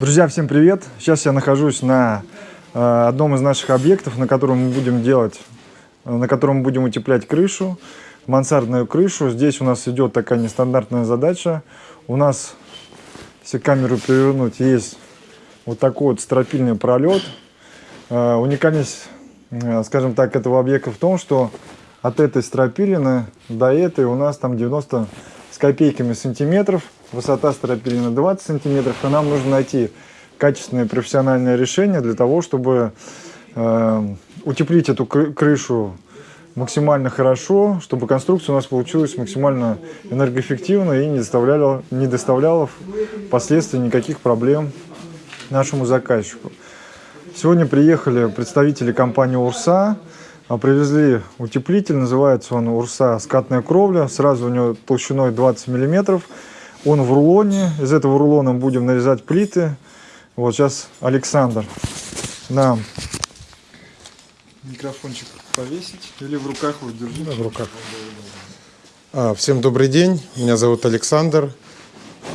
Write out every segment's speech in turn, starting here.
Друзья, всем привет! Сейчас я нахожусь на э, одном из наших объектов, на котором мы будем делать, э, на котором мы будем утеплять крышу, мансардную крышу. Здесь у нас идет такая нестандартная задача. У нас, если камеру перевернуть, есть вот такой вот стропильный пролет. Э, уникальность, скажем так, этого объекта в том, что от этой стропилины до этой у нас там 90 с копейками сантиметров – высота стропилина 20 сантиметров, и нам нужно найти качественное профессиональное решение для того, чтобы э, утеплить эту крышу максимально хорошо, чтобы конструкция у нас получилась максимально энергоэффективно и не доставляла, не доставляла впоследствии никаких проблем нашему заказчику. Сегодня приехали представители компании «Урса», привезли утеплитель, называется он «Урса скатная кровля», сразу у него толщиной 20 миллиметров. Он в рулоне. Из этого рулона будем нарезать плиты. Вот сейчас Александр нам микрофончик повесить. Или в руках вот держи. Да, в руках. А, всем добрый день. Меня зовут Александр.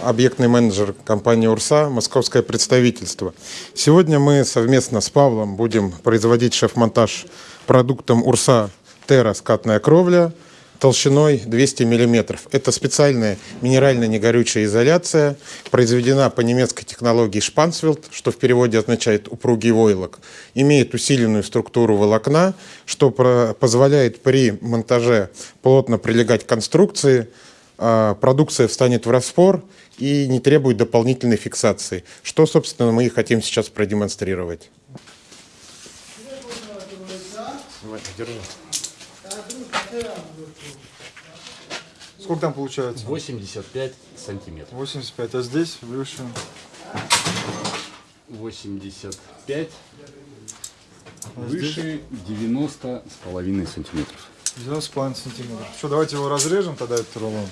Объектный менеджер компании «Урса», московское представительство. Сегодня мы совместно с Павлом будем производить шеф-монтаж продуктом «Урса» Терра скатная кровля – толщиной 200 мм. Это специальная минерально-негорючая изоляция, произведена по немецкой технологии Шпансвилд, что в переводе означает упругий войлок. Имеет усиленную структуру волокна, что позволяет при монтаже плотно прилегать к конструкции, а, продукция встанет в распор и не требует дополнительной фиксации, что, собственно, мы и хотим сейчас продемонстрировать. Держи. Сколько там получается? 85 сантиметров. 85, а здесь выше? 85. А выше здесь? 90 с половиной сантиметров. 90 с половиной сантиметров. Что, давайте его разрежем тогда, этот рулон.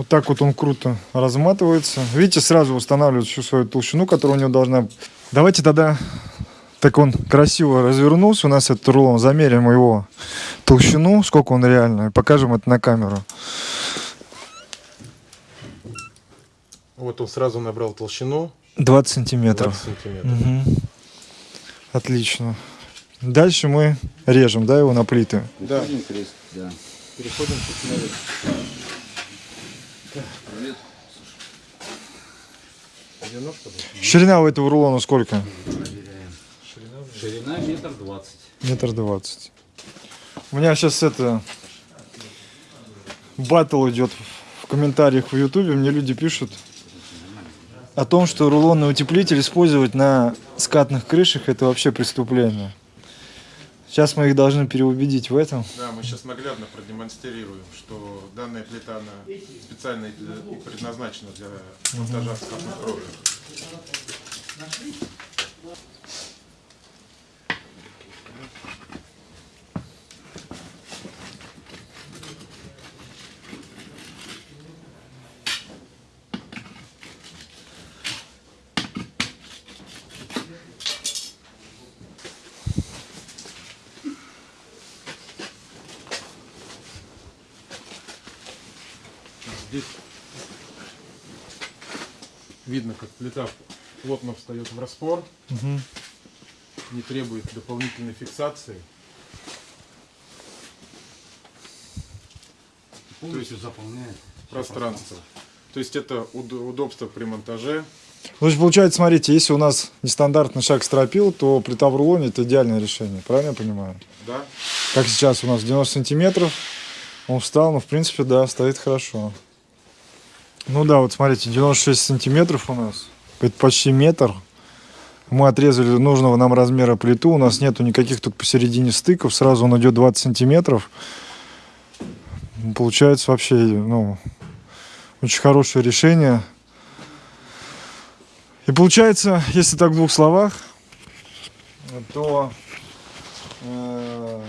Вот так вот он круто разматывается. Видите, сразу устанавливает всю свою толщину, которая у него должна Давайте тогда, так он красиво развернулся, у нас этот рулон, замерим его толщину, сколько он реально, и покажем это на камеру. Вот он сразу набрал толщину. 20 сантиметров. 20 сантиметров. Угу. Отлично. Дальше мы режем, да, его на плиты? Да. Переходим к Привет. Ширина у этого рулона сколько? Ширина метр двадцать. Метр двадцать. У меня сейчас это батл идет в комментариях в ютубе. Мне люди пишут о том, что рулонный утеплитель использовать на скатных крышах это вообще преступление. Сейчас мы их должны переубедить в этом. Да, мы сейчас наглядно продемонстрируем, что данная плита она специально и предназначена для монтажа скатных кровли. Здесь видно, как плита плотно встает в распор, угу. не требует дополнительной фиксации. Полностью То есть заполняет пространство. То есть это удобство при монтаже. Ну, есть, получается, смотрите, если у нас нестандартный шаг стропил, то плита в рулоне это идеальное решение, правильно я понимаю? Да. Как сейчас у нас 90 сантиметров, он встал, но в принципе, да, стоит хорошо. Ну да, вот смотрите, 96 сантиметров у нас. Это почти метр. Мы отрезали нужного нам размера плиту. У нас нету никаких тут посередине стыков. Сразу он идет 20 сантиметров. Получается вообще, ну, очень хорошее решение. И получается, если так в двух словах, то э,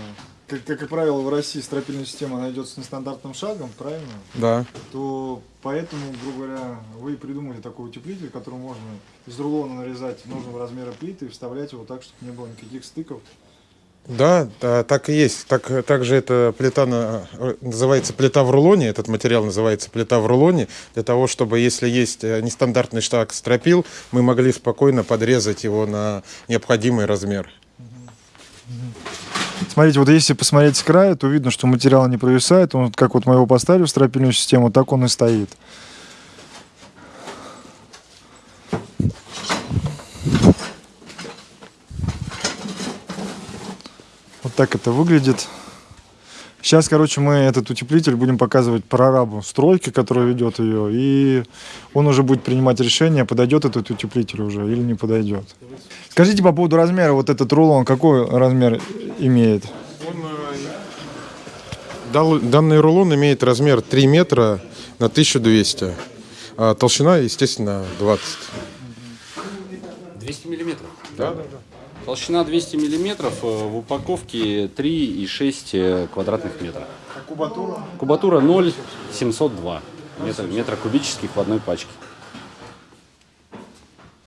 как, как правило, в России стропильная система найдет с нестандартным шагом, правильно? Да. То поэтому, грубо говоря, вы придумали такой утеплитель, который можно из рулона нарезать нужного размера плиты и вставлять его так, чтобы не было никаких стыков Да, да, так и есть. Так, также эта плита на- называется плита в рулоне. Этот материал называется плита в рулоне. Для того, чтобы, если есть э, нестандартный штаг стропил, мы могли спокойно подрезать его на необходимый размер. Смотрите, вот если посмотреть с края, то видно, что материал не провисает. Он, как вот мы его поставили в стропильную систему, так он и стоит. Вот так это выглядит. Сейчас, короче, мы этот утеплитель будем показывать прорабу стройки, которая ведет ее, и он уже будет принимать решение, подойдет этот утеплитель уже или не подойдет. Скажите по поводу размера, вот этот рулон, какой размер имеет? Дал- Данный рулон имеет размер 3 метра на 1200. А толщина, естественно, 20. 200 миллиметров. Да, да, да. Толщина 200 миллиметров, э, в упаковке 3,6 э, квадратных метра. Кубатура? Кубатура 0,702 метра, метра кубических в одной пачке.